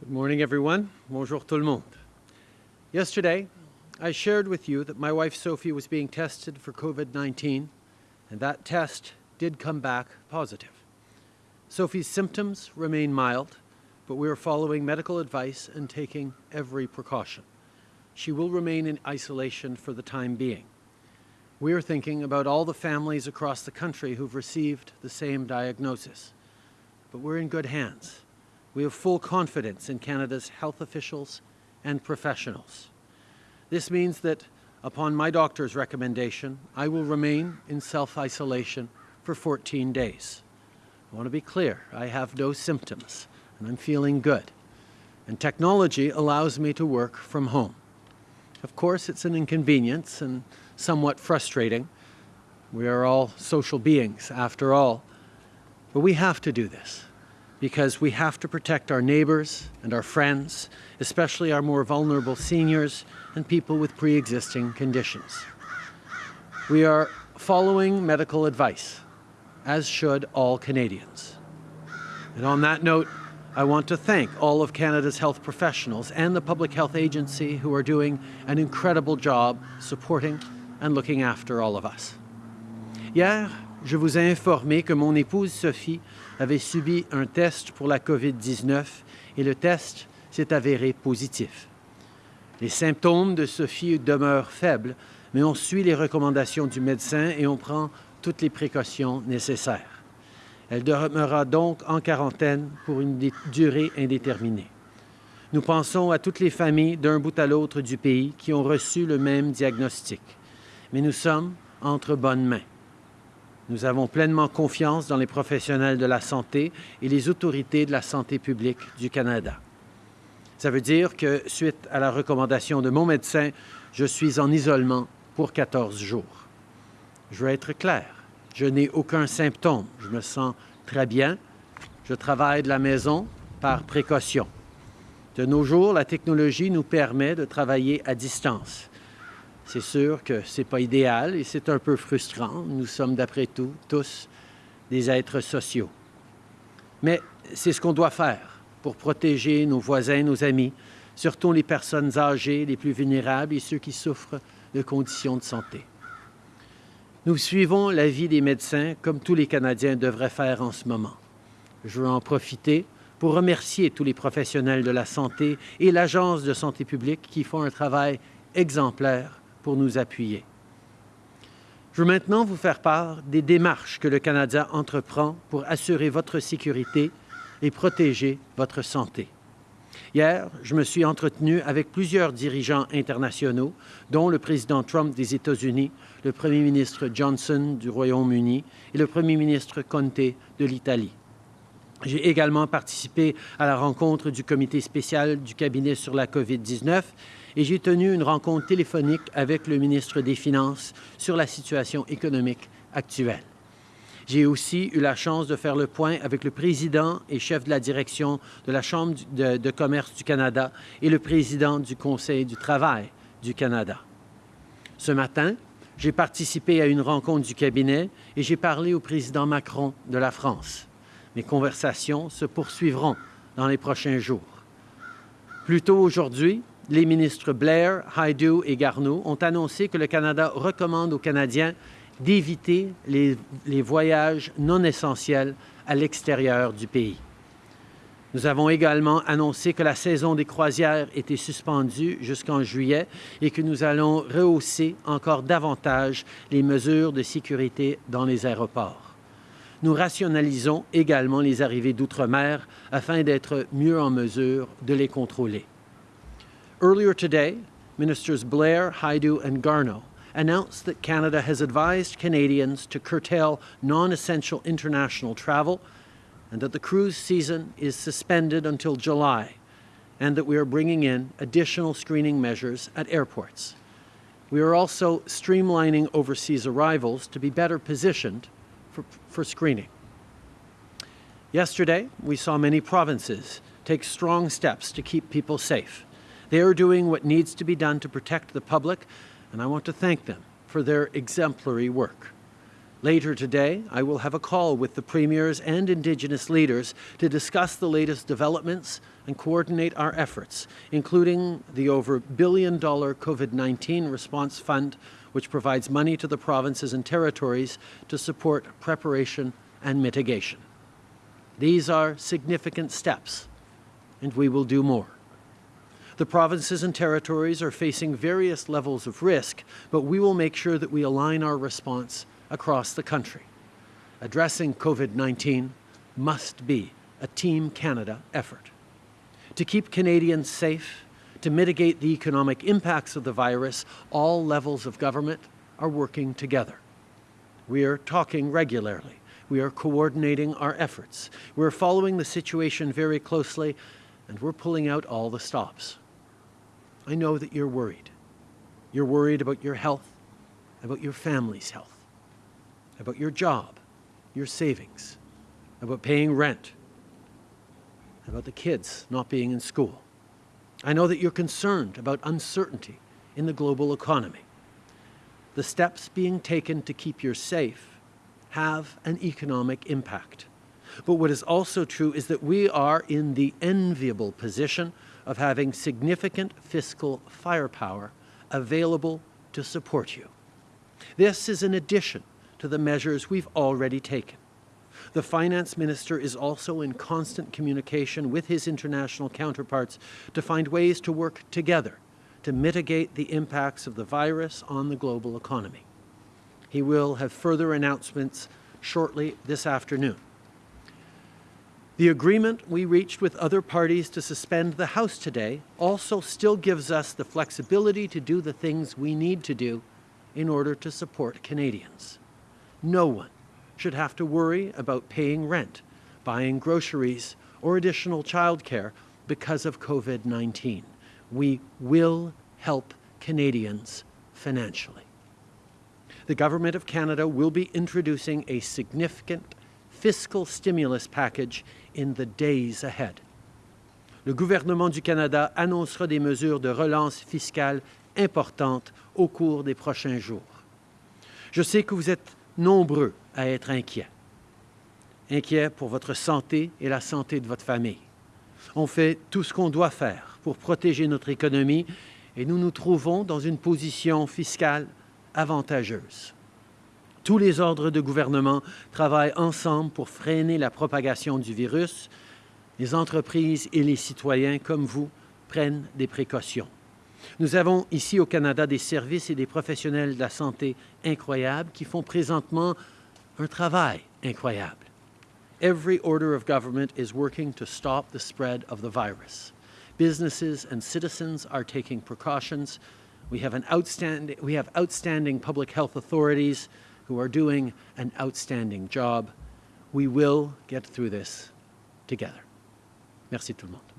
Good morning, everyone. Bonjour tout le monde. Yesterday, I shared with you that my wife Sophie was being tested for COVID-19, and that test did come back positive. Sophie's symptoms remain mild, but we are following medical advice and taking every precaution. She will remain in isolation for the time being. We are thinking about all the families across the country who've received the same diagnosis. But we're in good hands. We have full confidence in Canada's health officials and professionals. This means that upon my doctor's recommendation, I will remain in self-isolation for 14 days. I want to be clear, I have no symptoms and I'm feeling good. And technology allows me to work from home. Of course, it's an inconvenience and somewhat frustrating. We are all social beings, after all. But we have to do this because we have to protect our neighbours and our friends, especially our more vulnerable seniors and people with pre-existing conditions. We are following medical advice, as should all Canadians. And on that note, I want to thank all of Canada's health professionals and the Public Health Agency who are doing an incredible job supporting and looking after all of us. Hier, je vous ai informé que mon épouse Sophie avait subi un test pour la COVID-19 et le test s'est avéré positif. Les symptômes de Sophie demeurent faibles, mais on suit les recommandations du médecin et on prend toutes les précautions nécessaires. Elle demeurera donc en quarantaine pour une durée indéterminée. Nous pensons à toutes les familles d'un bout à l'autre du pays qui ont reçu le même diagnostic mais nous sommes entre bonnes mains. Nous avons pleinement confiance dans les professionnels de la santé et les autorités de la santé publique du Canada. Ça veut dire que, suite à la recommandation de mon médecin, je suis en isolement pour 14 jours. Je veux être clair, je n'ai aucun symptôme, je me sens très bien, je travaille de la maison par précaution. De nos jours, la technologie nous permet de travailler à distance. C'est sûr que ce n'est pas idéal et c'est un peu frustrant. Nous sommes, d'après tout, tous des êtres sociaux. Mais c'est ce qu'on doit faire pour protéger nos voisins, nos amis, surtout les personnes âgées, les plus vulnérables et ceux qui souffrent de conditions de santé. Nous suivons l'avis des médecins comme tous les Canadiens devraient faire en ce moment. Je veux en profiter pour remercier tous les professionnels de la santé et l'Agence de santé publique qui font un travail exemplaire pour nous appuyer. Je veux maintenant vous faire part des démarches que le Canada entreprend pour assurer votre sécurité et protéger votre santé. Hier, je me suis entretenu avec plusieurs dirigeants internationaux, dont le président Trump des États-Unis, le premier ministre Johnson du Royaume-Uni et le premier ministre Conte de l'Italie. J'ai également participé à la rencontre du comité spécial du cabinet sur la COVID-19 et j'ai tenu une rencontre téléphonique avec le ministre des Finances sur la situation économique actuelle. J'ai aussi eu la chance de faire le point avec le président et chef de la direction de la Chambre de, commerce du Canada et le président du Conseil du travail du Canada. Ce matin, j'ai participé à une rencontre du cabinet et j'ai parlé au président Macron de la France. Mes conversations se poursuivront dans les prochains jours. Plus tôt aujourd'hui, les ministres Blair, Haidu et Garneau ont annoncé que le Canada recommande aux Canadiens d'éviter les, les, voyages non essentiels à l'extérieur du pays. Nous avons également annoncé que la saison des croisières était suspendue jusqu'en juillet et que nous allons rehausser encore davantage les mesures de sécurité dans les aéroports. Nous rationalisons également les arrivées d'outre-mer afin d'être mieux en mesure de les contrôler. Earlier today, Ministers Blair, Hajdu and Garneau announced that Canada has advised Canadians to curtail non-essential international travel and that the cruise season is suspended until July and that we are bringing in additional screening measures at airports. We are also streamlining overseas arrivals to be better positioned for, for screening. Yesterday, we saw many provinces take strong steps to keep people safe. They are doing what needs to be done to protect the public, and I want to thank them for their exemplary work. Later today, I will have a call with the premiers and Indigenous leaders to discuss the latest developments and coordinate our efforts, including the over billion dollar COVID-19 response fund, which provides money to the provinces and territories to support preparation and mitigation. These are significant steps, and we will do more. The provinces and territories are facing various levels of risk, but we will make sure that we align our response across the country. Addressing COVID-19 must be a Team Canada effort. To keep Canadians safe, to mitigate the economic impacts of the virus, all levels of government are working together. We are talking regularly. We are coordinating our efforts. We're following the situation very closely, and we're pulling out all the stops. I know that you're worried. You're worried about your health, about your family's health about your job, your savings, about paying rent, about the kids not being in school. I know that you're concerned about uncertainty in the global economy. The steps being taken to keep you safe have an economic impact. But what is also true is that we are in the enviable position of having significant fiscal firepower available to support you. This is in addition to the measures we've already taken. The finance minister is also in constant communication with his international counterparts to find ways to work together to mitigate the impacts of the virus on the global economy. He will have further announcements shortly this afternoon. The agreement we reached with other parties to suspend the House today also still gives us the flexibility to do the things we need to do in order to support Canadians. No one should have to worry about paying rent, buying groceries, or additional childcare because of COVID-19. We will help Canadians financially. The Government of Canada will be introducing a significant fiscal stimulus package in the days ahead. Le gouvernement du Canada annoncera des mesures de relance fiscale importantes au cours des prochains jours. Je sais que vous êtes nombreux à être inquiets. Inquiets pour votre santé et la santé de votre famille. On fait tout ce qu'on doit faire pour protéger notre économie et nous nous trouvons dans une position fiscale avantageuse. Tous les ordres de gouvernement travaillent ensemble pour freiner la propagation du virus. Les entreprises et les citoyens, comme vous, prennent des précautions. Nous avons ici au Canada des services et des professionnels de la santé incroyables qui font présentement un travail incroyable. Every order of government is working to stop the spread of the virus. Businesses and citizens are taking precautions. We have, an outstanding, we have outstanding public health authorities who are doing an outstanding job. We will get through this together. Merci tout le monde.